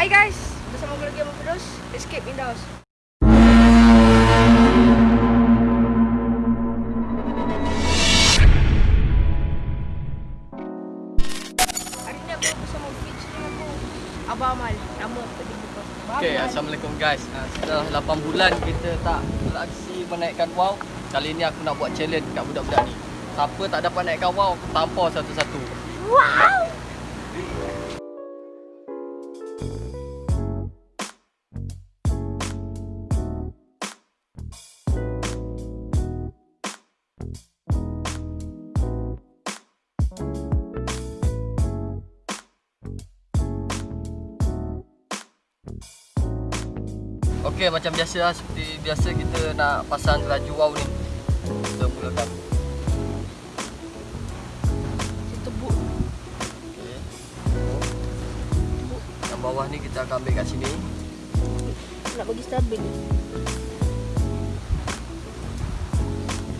Hai guys, bersama gue lagi sama Firdaus, Escape in the House. Hari ni aku bersama featuring aku Abah Amal, nama aku buka. Okay, Assalamualaikum guys. Ha, setelah 8 bulan kita tak beraksi menaikkan wow. Kali ni aku nak buat challenge kat budak-budak ni. Siapa tak dapat naikkan wow, aku tampar satu-satu. Wow! Okey, macam biasa lah. Seperti biasa kita nak pasang laju wow ni. Kita mulakan. Yang bawah ni kita akan ambil kat sini. Nak bagi stabil.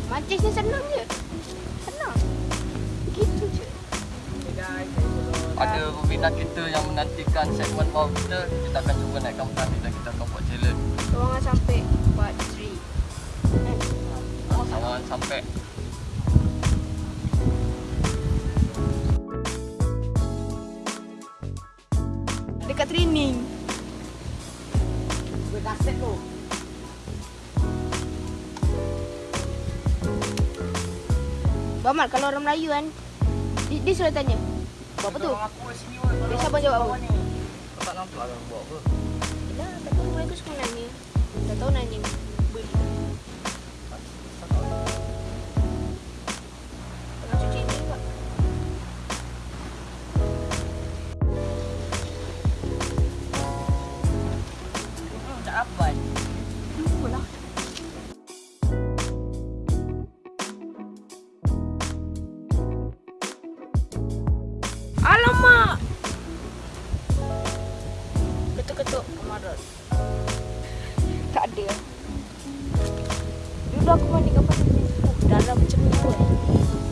Mancing ni senang je. Senang. Gitu je. Okay guys, Ada peminat kita yang menantikan segmen wow kita. Kita akan cuba naikkan petang ni dan kita akan Ruangan sampai part 3. Eh, Jangan sampai dekat training. Gue kaset lo. Bamal kalau orang Melayu kan dia, dia selalu tanya Buat apa tu? Aku sini woi. Biasa abang jawab apa? Kau tak nampak lah buat apa. Dah, tak tahu mereka suka nanya Tak tahu nanya Beli lah Alamak! Ketuk-ketuk kemarin Ada Dulu aku mandi kapal uh, Dalam macam ni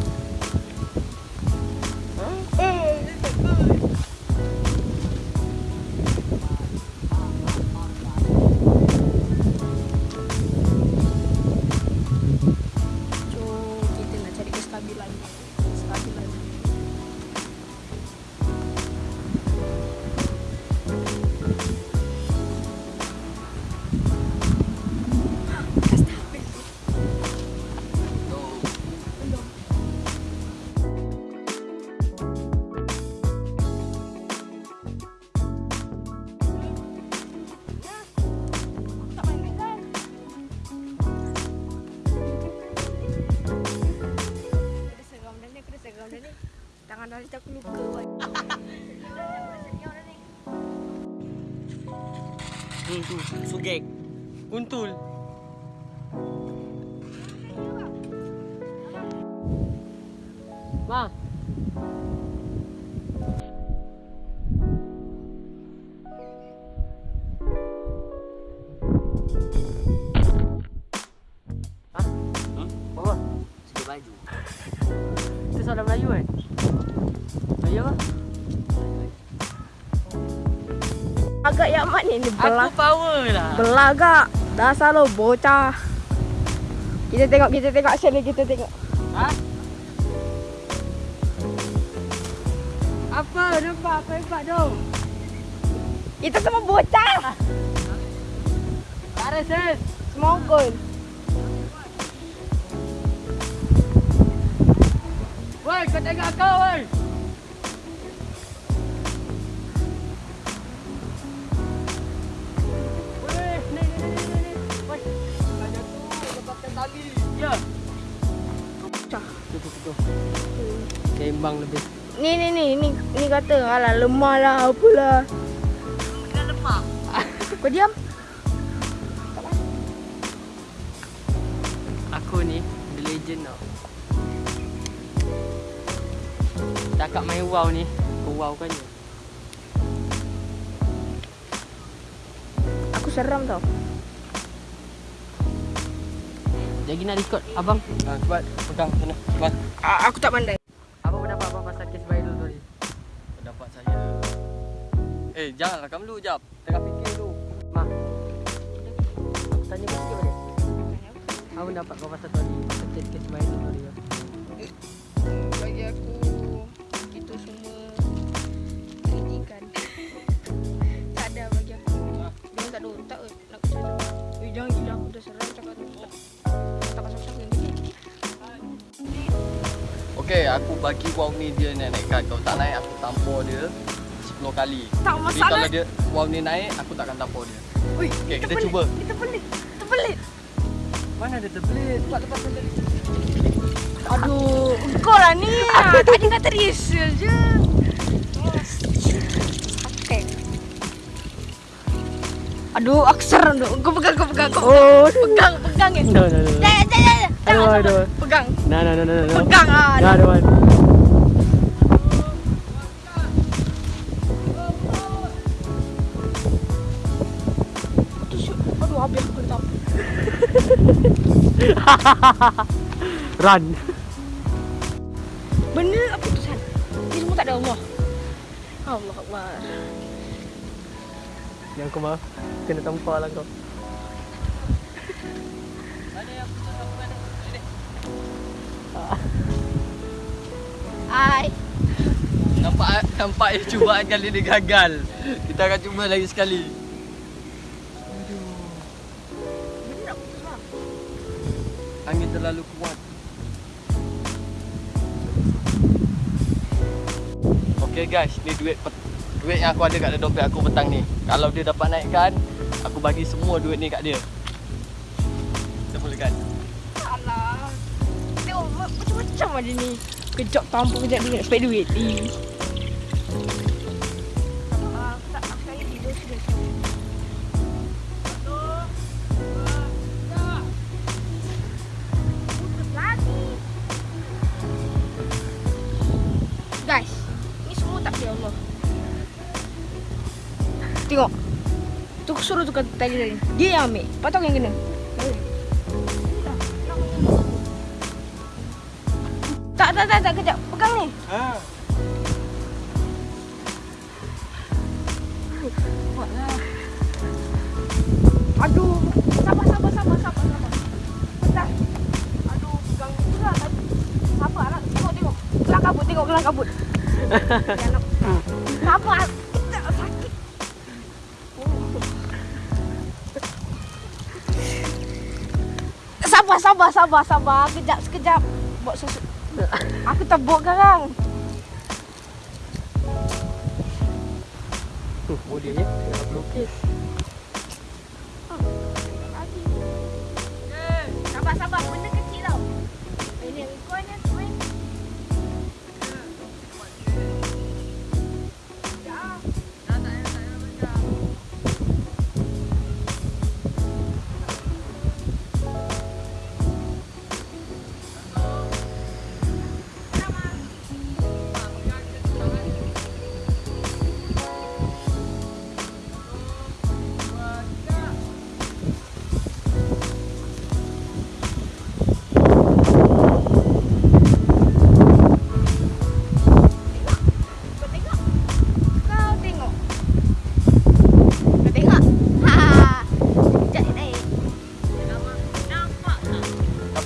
sugek. Kuntul. Ma. Itu soalan Melayu kan? Melayu apa? Agak yang mak ni, belah. Aku power lah. Belagak. Dasar lo bocah. Kita tengok, kita tengok action ni, kita tengok. Ha? Apa? Nampak apa hebat tu? Kita semua bocah. Tak ada ses. Semongkol. Woi, kau tengok kau. Woi, tali. Ya. Tutup tutup. Sembang lebih. Ni ni ni ni ni kata alah lemah lah apalah. Dah lemah. Kau diam. Aku ni the legend tau. Cakap main wow ni, kau wow kan je. Aku seram tau. Lagi nak record abang. ha, cepat pegang sana. Cepat. A- aku tak pandai. Apa pendapat abang pasal kes viral tu ni? Pendapat saya Eh, jangan rakam dulu jap. Tengah fikir dulu. Ma. Aku tanya kau sikit boleh? Aku dapat kau pasal tadi. Kecil ke semua ini tadi. Bagi aku Okey, aku bagi wow ni dia nak naikkan. Kalau tak naik, aku tampar dia 10 kali. Tak Tapi masalah. kalau dia wow ni naik, aku takkan tampar dia. Ui, Okey, kita pelik. cuba. Kita pelik. Kita pelik. Mana ada terbelit? Buat lepas tadi. Aduh, kau lah ni. Ah, Tadi kata rehearsal je. Okay. Aduh, aku seram tu. Kau pegang, kau pegang. Kau Oh. pegang, pegang ya. No, no, no. Aduh, Jangan, aduh. jangan. Pegang. No, no, no, no, no. Pegang ah. Want. Aduh. Aduh, habis aku letak. Run. Benda apa tu San? Ni semua tak ada Allah. Allah Akbar. Yang aku mah kena tampar lah kau. Ai. Nampak nampak cubaan kali ni gagal. Kita akan cuba lagi sekali. Angin terlalu kuat. Okay guys, ni duit duit yang aku ada kat dompet aku petang ni. Kalau dia dapat naikkan, aku bagi semua duit ni kat dia. Kita mulakan. Alah. Tengok ma- macam-macam ada ni. Kejap tampuk kejap duit, duit. Tidur sudah. Lagi. Guys, ni. Tengok. Tu suruh tukar tali tadi. Dia yang ambil. Patut yang kena. Tak, tak, tak, kejap. Pegang ni. Ha. Aduh. Sabar, sabar, sabar, sabar, sabar. Bentar. Aduh, pegang tu lah tadi. Sabar lah. Tengok, tengok. Kelang kabut, tengok kelang kabut. Nak. Sabar. Sakit. Sabar, sabar, sabar, sabar. Kejap, sekejap. Buat susu. Aku tebuk sekarang. Boleh je. Tengah pelukis.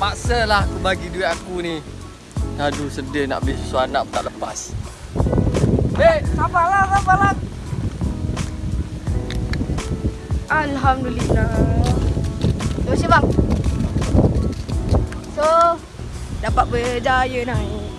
Terpaksa lah aku bagi duit aku ni. Aduh sedih nak beli susu anak pun tak lepas. Eh, Sabarlah, sabarlah. Alhamdulillah. Terima kasih bang. So, dapat berjaya naik.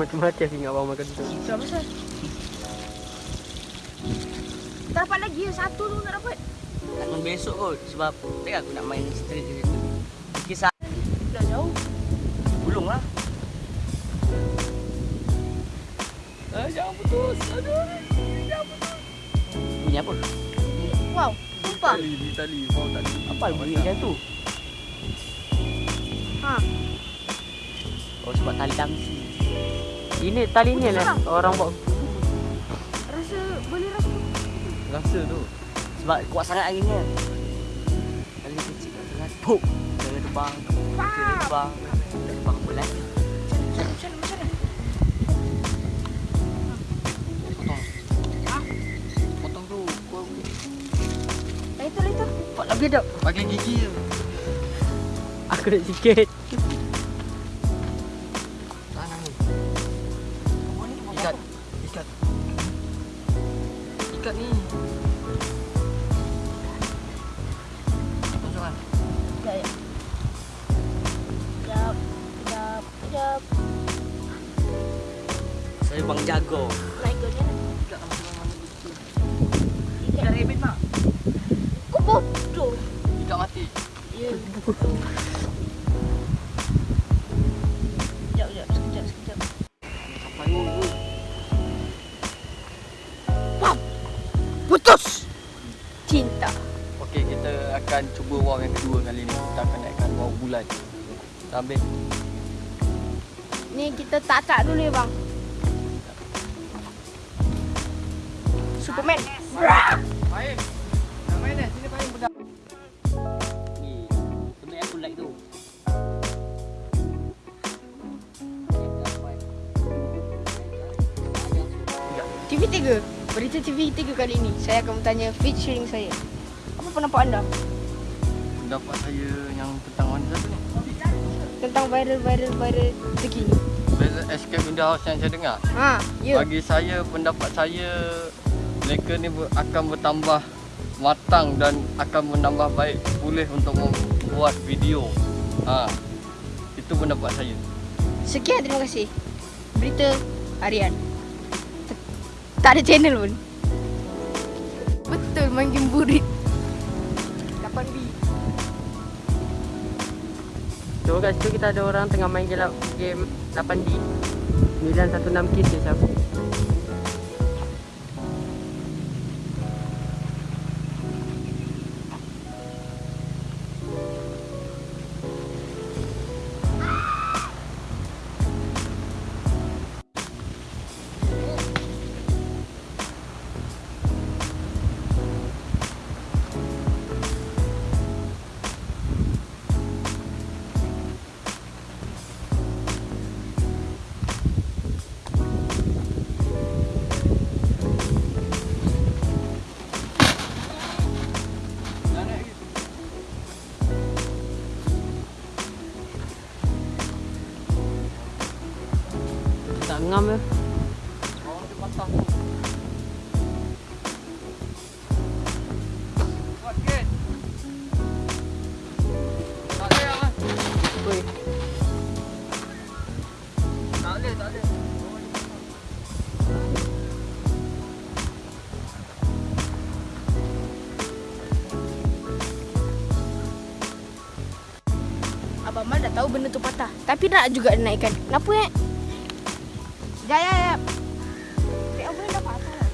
Mati-mati aku ingat abang makan tu. Siapa pasal? Tak dapat lagi Satu tu tak dapat Takkan besok kot sebab tak aku nak main street di situ. Kisah Dah jauh gulung lah. eh jangan putus. Aduh. Bunyi apa? Wow Sumpah Tali, ni tali, mau tali. Apa bunyi macam tu? Ha Oh sebab tali tangsi. Ini tali ni lah orang buat Rasa boleh rasa. Rasa tu. sebab kuat sangat angin ni. Tali kecil kat tengah. Puk. Dari terbang. Dari terbang. Terbang bulan. Macam mana macam mana? Potong. Potong tu. Kau lagi dah. pakai gigi je. Aku nak sikit. Ikat. Ikat ni. Masukkan. Ya ya. Sekejap. Sekejap. Sekejap. Saya bang jago. Akan cuba wow yang kedua kali ni. Kita akan naikkan wow bulan. Dah habis. Ni kita tak-tak dulu ya bang. Superman. Fahim. Nak main dah. Sini Fahim pegang. Ni. Tempat aku like tu. TV3. Berita TV3 kali ini. Saya akan bertanya featuring saya. Apa pendapat anda Pendapat saya yang tentang mana satu ni? tentang viral-viral viral terkini? Beza Escape in the House yang saya dengar. Ha, ya. Bagi saya, pendapat saya mereka ni akan bertambah matang dan akan menambah baik pulih untuk membuat video. Ha. Itu pendapat saya. Sekian terima kasih. Berita harian. Tak ada channel pun. Betul main game burit. Coba kat situ kita ada orang tengah main game, game 8D 916 kes dia siapa benda tu patah. Tapi nak juga naikkan. Kenapa eh? Ya ya ya. Tapi abang dah patah lah.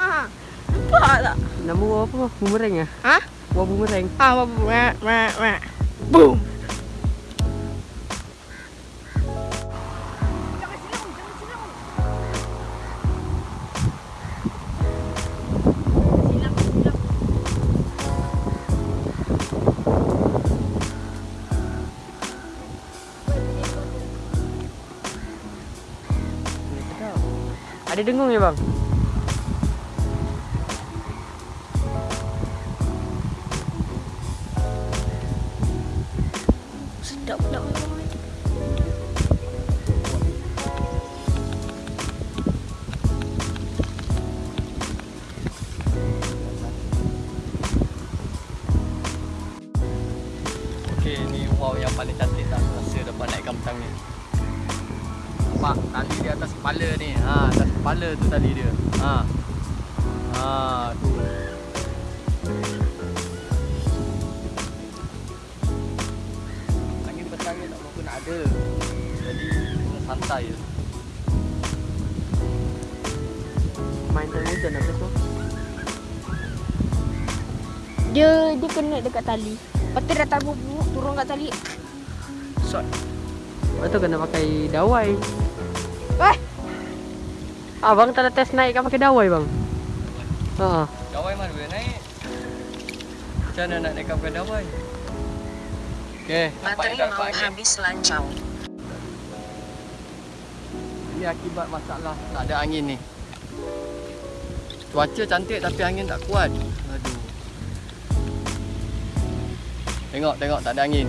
Ah, nampak tak? Nama apa? Boomerang ah? Ha? Wah boomerang Ah, apa ma ma. Boom. Ada dengung ya bang? Sedap ni wow yang paling cantik tak rasa dapat naikkan petang ni. Nampak tali di atas kepala ni. Ha, atas kepala tu tali dia. Ha. Ha, tu. Angin petang ni tak berapa nak ada. Jadi kena santai je. Main time hujan apa semua Dia dia kena dekat tali. Lepas tu dah tabu turun kat tali. shot. Lepas tu kena pakai dawai. Wah, Abang tak ada test naik kan pakai dawai bang? Ha. Dawai mana boleh naik? Macam mana nak naikkan pakai dawai? Okey, Bateri mau habis lancau. Ini akibat masalah tak ada angin ni. Cuaca cantik tapi angin tak kuat. Aduh. Tengok, tengok tak ada angin.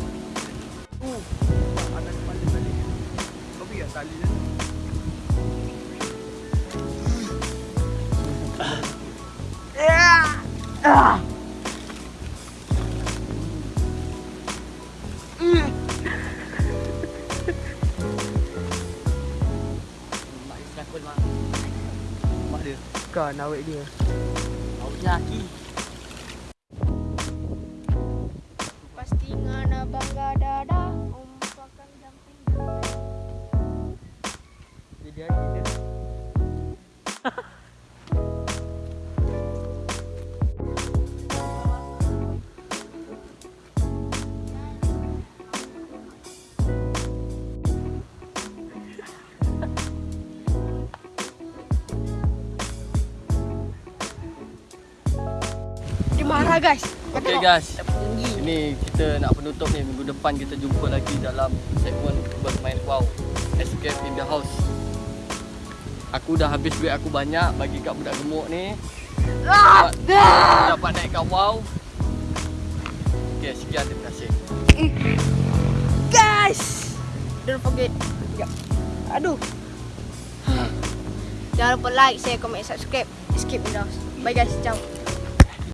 Selakul mak. Mak dia. Kan awet dia. Awaknya aki. Pasti ngana bangga dada umpakan jumping. Jadi angin dia. Guys. Okay guys. Ini kita nak penutup ni minggu depan kita jumpa lagi dalam segmen bermain wow escape in the house. Aku dah habis duit aku banyak bagi kat budak gemuk ni. Dapat, dapat naikkan wow. Okay, sekian terima kasih. Guys, don't forget. Sekejap. Aduh. Jangan lupa like, share, komen, subscribe. Escape in the house. Bye guys, ciao.